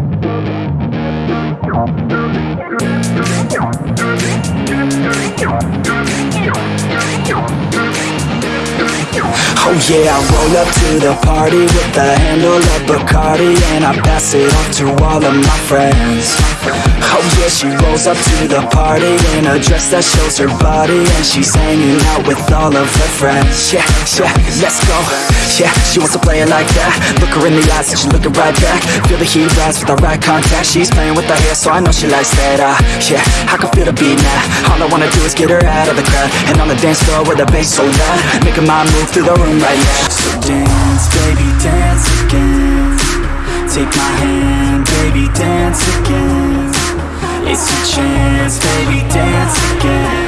Oh yeah, I roll up to the party with the handle of Bacardi And I pass it off to all of my friends. Oh she rolls up to the party in a dress that shows her body And she's hanging out with all of her friends. Yeah, yeah, let's go. Yeah, she wants to play it like that. Look her in the eyes and she's looking right back. Feel the heat rise with the right contact. She's playing with her hair so I know she likes that uh, Yeah, I can feel the beat now All I wanna do is get her out of the crowd. And on the dance floor with the bass so loud. Making my move through the room right now. So dance, baby, dance again. Take my hand, baby, dance again It's your chance, baby, dance again